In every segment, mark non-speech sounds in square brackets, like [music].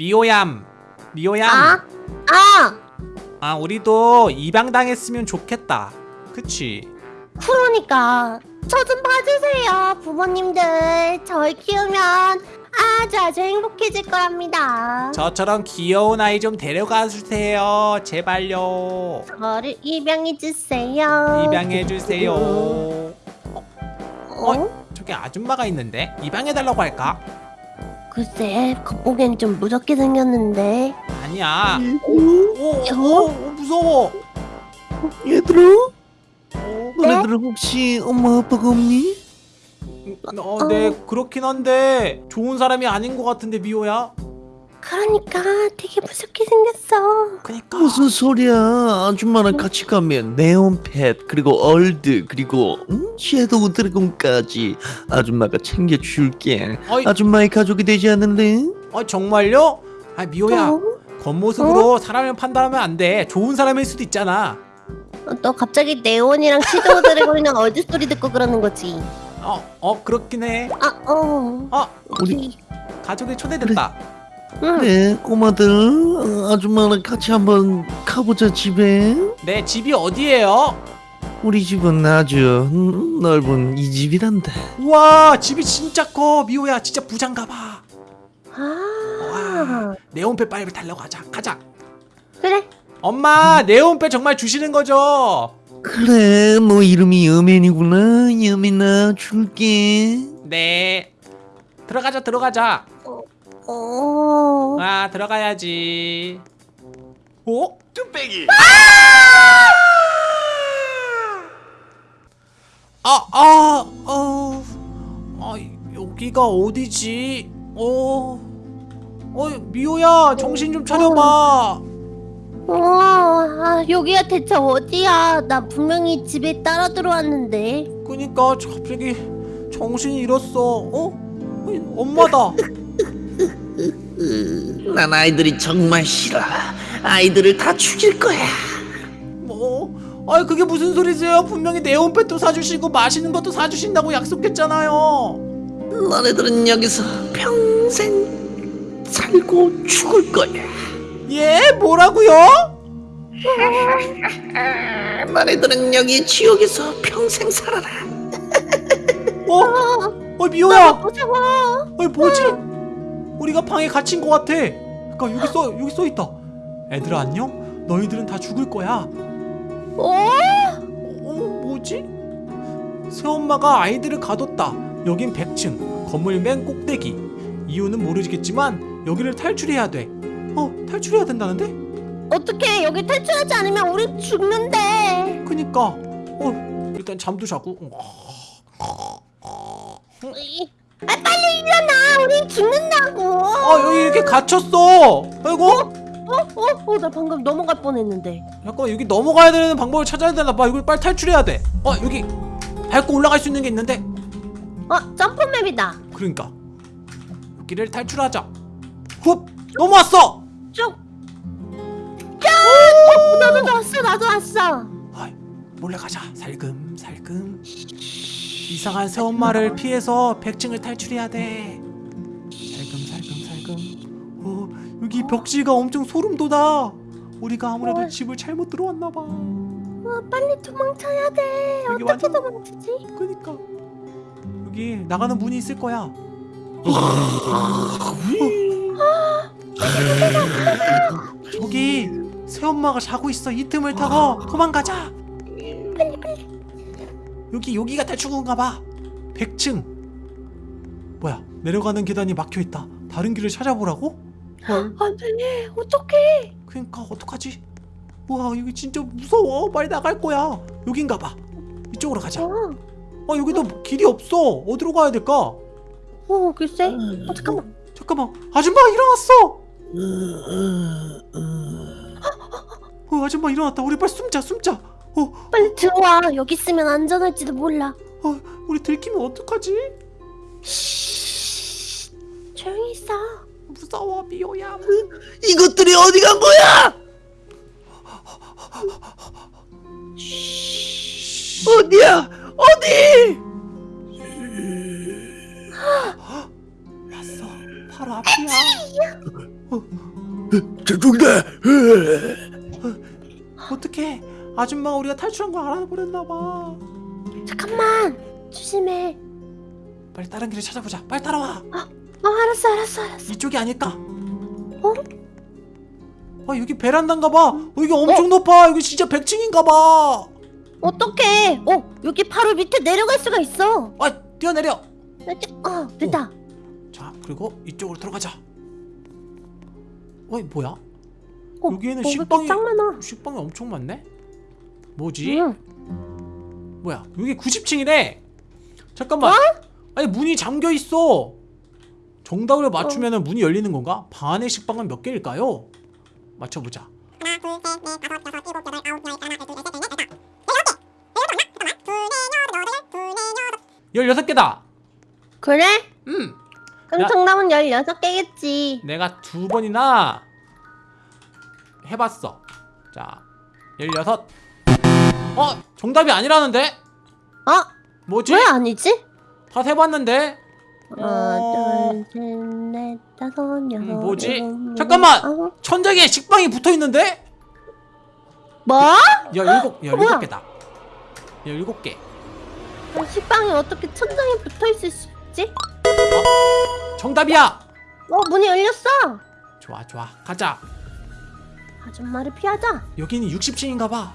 미호얌 미호얌 아? 아! 아 우리도 입양당했으면 좋겠다 그치 그러니까 저 좀 봐주세요 부모님들 저를 키우면 아주 아주 행복해질 거랍니다 저처럼 귀여운 아이 좀 데려가 주세요 제발요 저를 입양해 주세요 입양해 주세요 어? 어? 저기 아줌마가 있는데 입양해 달라고 할까? 글쎄 겉보기엔 좀 무섭게 생겼는데. 아니야. 어? 오, 오, 오, 무서워. 얘들아? 어, 너네들은 혹시 엄마 아빠가 없니? 어, 네 그렇긴 한데 좋은 사람이 아닌 것 같은데 미호야. 그러니까 되게 무섭게 생겼어. 그니까 무슨 소리야 아줌마랑 같이 가면 네온펫 그리고 얼드 그리고 음? 섀도우 드래곤까지 아줌마가 챙겨줄게 어이. 아줌마의 가족이 되지 않을래? 어 정말요? 아 미호야 어? 겉모습으로 사람을 판단하면 안돼 좋은 사람일 수도 있잖아 어, 너 갑자기 네온이랑 시도우 드래곤이랑 얼드 소리 듣고 그러는 거지 어, 어 그렇긴 해아 어. 어, 우리 가족이 초대됐다 응. 그래 꼬마들 어, 아줌마랑 같이 한번 가보자 집에. 내 집이 어디예요? 우리 집은 아주 음, 넓은 이 집이란다 우와 집이 진짜 커. 미호야 진짜 부장가 봐. 아. 네온ペ빨리 달려고 하자. 가자. 그래. 엄마 네온페 정말 주시는 거죠? 그래 너 이름이 여맨이구나. 여맨아 줄게. 네. 들어가자 들어가자. 어. 아 들어가야지 어? 뚝배기 아! 아! 어... 아 여기가 어디지? 어... 어 미호야 정신 좀 차려봐 어, 아, 여기가 대체 어디야? 나 분명히 집에 따라 들어왔는데. 그니까 갑자기 정신이 잃었어 어? 어이, 엄마다 [laughs] 난 아이들이 정말 싫어 아이들을 다 죽일 거야 뭐? 아이 그게 무슨 소리세요? 분명히 네온펫도 사주시고 맛있는 것도 사주신다고 약속했잖아요. 너네들은 여기서 평생 살고 죽을 거야 예? 뭐라고요? [laughs] 너네들은 여기 지옥에서 평생 살아라 어? 어 미호야. 무서워. 어 뭐지? 우리가 방에 갇힌 것 같아. 그러니까 여기 써 여기 써 있다. 애들아 안녕? 너희들은 다 죽을 거야. 어? 어 뭐지? 새엄마가 아이들을 가뒀다. 여긴 100층 건물 맨 꼭대기. 이유는 모르겠지만 여기를 탈출해야 돼. 어 탈출해야 된다는데? 어떻게 여기 탈출하지 않으면 우리 죽는데. 그니까 어 일단 잠도 자고 으이. 아, 빨리 일어나. 우린 죽는다고. 아 여기 이렇게 갇혔어 아이고 어? 어? 어? 나 방금 넘어갈 뻔했는데. 잠깐 여기 넘어가야 되는 방법을 찾아야 되나 봐 이걸 빨리 탈출해야 돼어 여기 밟고 올라갈 수 있는 게 있는데 어? 점프맵이다. 그러니까 여기를 탈출하자 훅 넘어왔어 쭉. 야! 어, 나도 왔어. 나도 왔어. 아이, 몰래 가자 살금 살금 이상한 새엄마를 피해서 100층을 탈출해야 돼. 살금 살금 살금. 어 여기 벽지가 엄청 소름 돋아. 우리가 아무래도 어. 집을 잘못 들어왔나 봐. 어, 빨리 도망쳐야 돼. 어떻게 완전- 도망치지? 그니까. 여기 나가는 문이 있을 거야. 저기 새엄마가 자고 있어. 이 틈을 타고 도망가자 여기 여기가 탈출구인가 봐 100층 뭐야 내려가는 계단이 막혀있다 다른 길을 찾아보라고? 헐 안 돼. 어떡해. 그니까 어떡하지? 와 여기 진짜 무서워 빨리 나갈 거야 여긴가 봐 이쪽으로 가자 어. 어 여기도 길이 없어 어디로 가야 될까? 어, 글쎄. 어, 잠깐만. 잠깐만 아줌마 일어났어 어 아줌마 일어났다 우리 빨리 숨자 숨자 어, 빨리 들어와. 여기 있으면 안전할지도 몰라. 어 우리 들키면 어떡하지? 조용히 있어. 무서워 미호야 이것들이 어디 간 거야 어디야 어디 왔어 바로 앞이야 어, 저쪽이다. 어떡해 아줌마가 우리가 탈출한 거 알아버렸나봐. 잠깐만 조심해. 빨리 다른 길을 찾아보자. 빨리 따라와. 어 알았어 알았어 알았어. 이쪽이 아닐까? 어? 아 여기 베란다인가 봐. 어, 여기 엄청 높아. 여기 진짜 100층인가 봐. 어떡해? 어 여기 바로 밑에 내려갈 수가 있어. 아 뛰어내려. 어 됐다. 자 그리고 이쪽으로 들어가자. 어이 뭐야? 어, 여기에는 식빵이- 식빵이 엄청 많네? 뭐지? 응. 뭐야 여기 90층이래 잠깐만 아니 문이 잠겨있어 정답을 맞추면 문이 열리는 건가? 방 안의 식빵은 몇 개일까요? 맞춰보자 16개다 그래? 음 그럼 야. 정답은 16개겠지 내가 두 번이나 해봤어 자 16. 어? 정답이 아니라는데? 어? 뭐지? 왜 아니지? 다 해봤는데? 하나 어. 둘 셋 넷 다섯 여섯 음, 뭐지? 일곱, 잠깐만! 아홉. 천장에 식빵이 붙어있는데? 뭐? 야 일곱 야 뭐야? 일곱 개다 야 일곱 개 아, 식빵이 어떻게 천장에 붙어있을 수 있지? 정답이야 어 문이 열렸어 좋아 좋아 가자 아줌마를 피하자 여기는 60층인가봐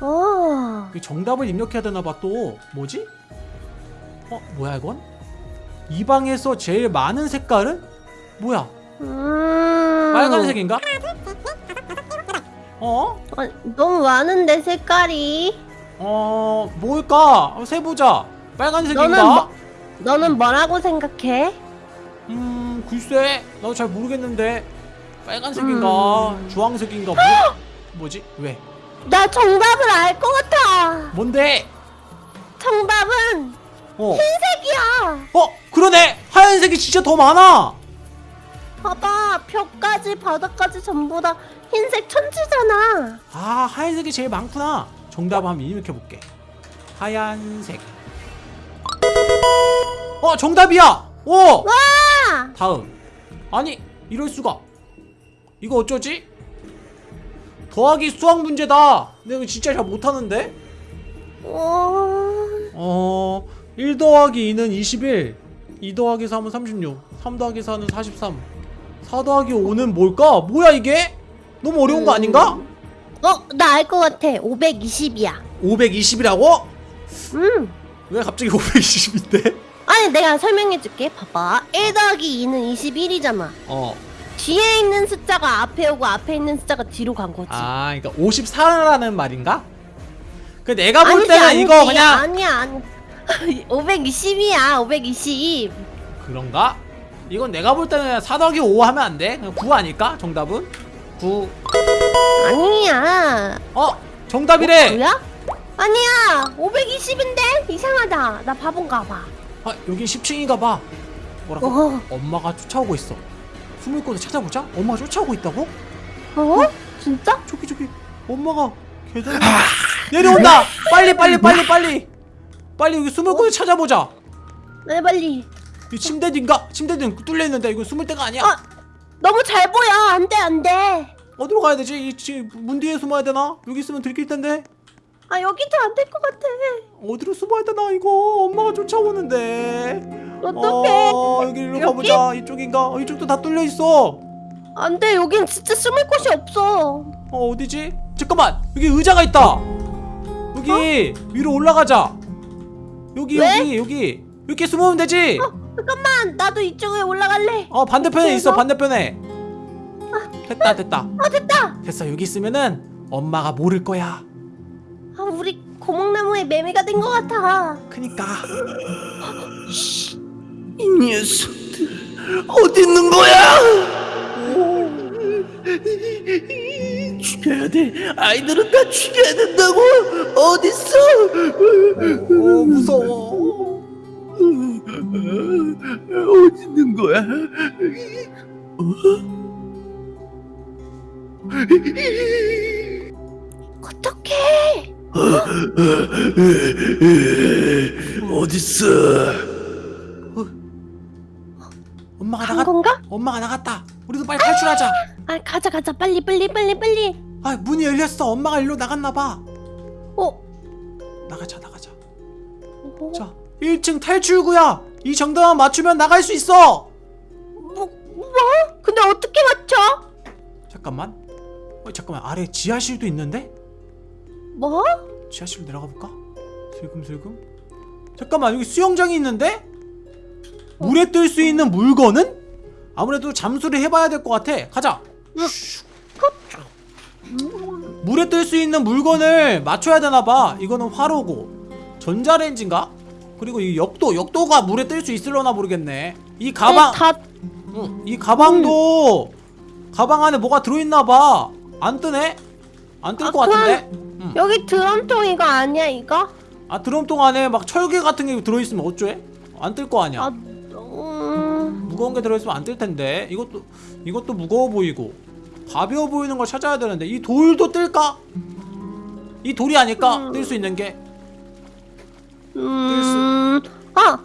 어 정답을 입력해야 되나봐 또 뭐지? 어 뭐야 이건? 이 방에서 제일 많은 색깔은? 뭐야 음... 빨간색인가? 어? 어, 너무 많은데 색깔이 어 뭘까? 세보자 빨간색인가? 너는 뭐- 너는 뭐라고 생각해? 음 글쎄 나도 잘 모르겠는데 빨간색인가 음. 주황색인가 뭐, [gasps] 뭐지? 왜? 나 정답을 알 것 같아. 뭔데? 정답은 어. 색이야. 어 그러네. 하얀색이 진짜 더 많아. 봐봐 벽까지 바닥까지 전부 다 흰색 천지잖아. 아 하얀색이 제일 많구나. 정답 한번 입력해 볼게. 하얀색. 어 정답이야. 오! 와! 다음. 아니 이럴 수가. 이거 어쩌지? 더하기 수학 문제다 내가 이거 진짜 잘 못하는데 어... 어... 1 더하기 2는 21 2 더하기 3은 36 3 더하기 4는 43 4 더하기 5는 뭘까? 뭐야 이게? 너무 어려운 거 아닌가? 어, 나 알 것 같아. 520이야. 520이라고? 음. 왜 갑자기 [laughs] 520인데? 아니, 내가 설명해 줄게. 봐봐. 1 더하기 2는 21이잖아. 어. 뒤에 있는 숫자가 앞에 오고 앞에 있는 숫자가 뒤로 간 거지. 아, 그러니까 54라는 말인가? 그 내가 볼 아니지, 때는 아니지. 이거 그냥 아니야, 아니. [laughs] 520이야. 520. 그런가? 이건 내가 볼 때는 4 더하기 5 하면 안 돼? 그냥 9 아닐까? 정답은? 9 아니야. 어? 정답이래! 뭐야? 아니야. 520인데? 이상하다. 나 바본가 봐. 아, 여기 10층인가 봐 뭐라고? 어? 엄마가 쫓아오고 있어 숨을 곳을 찾아보자 엄마가 쫓아오고 있다고? 어? 진짜? 저기 저기 엄마가 계단 내려온다 빨리 빨리 빨리 빨리 빨리 여기 숨을 곳을 찾아보자 네, 빨리. 이 침대 뒤인가? 침대 뒤는 뚫려 있는데 이거 숨을 데가 아니야 아, 너무 잘 보여. 안 돼, 안 돼. 어디로 가야 되지? 이 지- 문 뒤에 숨어야 되나? 여기 있으면 들킬 텐데 아, 여기도 안 될 것 같아. 어디로 숨어야 되나 이거 엄마가 쫓아오는데 어떡해. 어 여기 일로 여기? 가보자 이쪽인가? 어, 이쪽도 다 뚫려 있어 안 돼, 여긴 진짜 숨을 곳이 없어. 어 어디지? 잠깐만 여기 의자가 있다 여기 위로 올라가자 여기 왜? 여기 여기 이렇게 숨으면 되지 잠깐만, 나도 이쪽에 올라갈래. 어 반대편에 있어? 반대편에 됐다 됐다 아, 됐다. 됐어 여기 있으면은 엄마가 모를 거야 아, 우리 고목나무에 매매가 된 것 같아. 그니까 [gasps] 이 녀석들 어디 있는 거야? 죽여야 돼. 아이들은 다 죽여야 된다고. 어디 있어? 어 무서워 어디 있는 거야? 어떡해. 어디 있어? 엄마가 간 나갔 건가? 엄마가 나갔다 우리도 빨리 탈출하자 아 가자 가자 빨리 빨리 빨리 빨리 아 문이 열렸어 엄마가 일로 나갔나 봐 어? 나가자 나가자 뭐? 자 1층 탈출구야 이 정도만 맞추면 나갈 수 있어 뭐? 뭐? 근데 어떻게 맞춰? 잠깐만 어 잠깐만 아래 지하실도 있는데 뭐? 지하실로 내려가 볼까 슬금슬금 잠깐만 여기 수영장이 있는데 물에 뜰 수 있는 물건은 아무래도 잠수를 해봐야 될 것 같아 가자 물에 뜰 수 있는 물건을 맞춰야 되나봐 이거는 화로고 전자레인지인가? 그리고 이 역도 역도가 물에 뜰 수 있을려나 모르겠네 이 가방 네, 다 응, 이 가방도 가방 안에 뭐가 들어있나봐 안 뜨네? 안뜰 아, 것 같은데? 응. 여기 드럼통 이거 아니야 이거? 아 드럼통 안에 막 철개 같은 게 들어있으면 어쩌해? 안 뜰 거 아니야 아 음... 무거운 게 들어있으면 안 뜰 텐데 이것도 이것도 무거워 보이고 가벼워 보이는 걸 찾아야 되는데 이 돌도 뜰까? 이 돌이 아닐까? 음. 뜰수 있는 게 음... 아!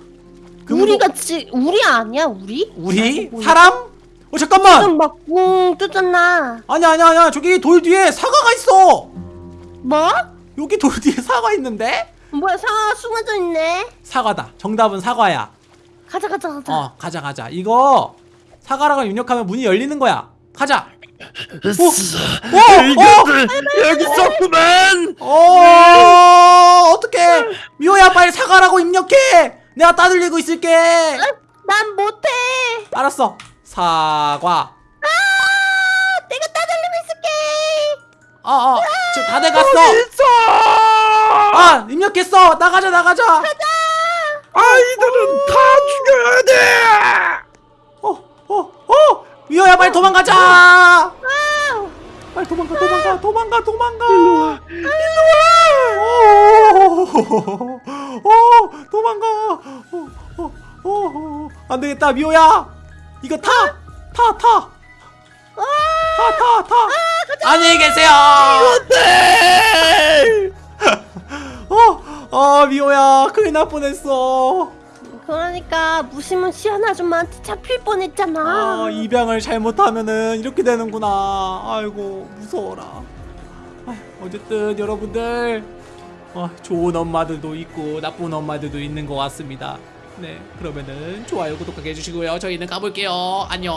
금으로- 우리가 지 우리 아니야 우리? 우리? 뭐야? 사람? 어 잠깐만 지금 막붕 뜨잖아 아니야 아니야 아니야 저기 돌 뒤에 사과가 있어 뭐? 여기 돌 뒤에 사과 있는데? 뭐야 상아 숨어져 있네 사과다 정답은 사과야 가자 가자 가자. 어 가자 가자. 이거 사과라고 입력하면 문이 열리는 거야. 가자. 이것들 여기 있었구만. 어 어떡해. 미호야 빨리 사과라고 입력해. 내가 따돌리고 있을게. 난 못해. 알았어. 사과. 아 내가 따돌리고 있을게. 어어. 지금 다 돼갔어. 아 입력했어. 나가자 나가자 아이들은 다 죽여야 돼. 어 어 어? 미호야 빨리 도망가자! 아 빨리 도망가 도망가 도망가 도망가! 일로와. 오 도망가! 어, 어, 안 되겠다 미호야! 이거 타 타 타 타 타 타! 안녕히 계세요! 네. 어, 어 미호야 큰일 날 뻔했어. 그러니까 무시무시 한 아줌마한테 잡힐 뻔했잖아. 아 입양을 잘못하면은 이렇게 되는구나. 아이고 무서워라. 아, 어쨌든 여러분들 어, 좋은 엄마들도 있고 나쁜 엄마들도 있는 것 같습니다. 네 그러면은 좋아요 구독하게 해주시고요. 저희는 가볼게요. 안녕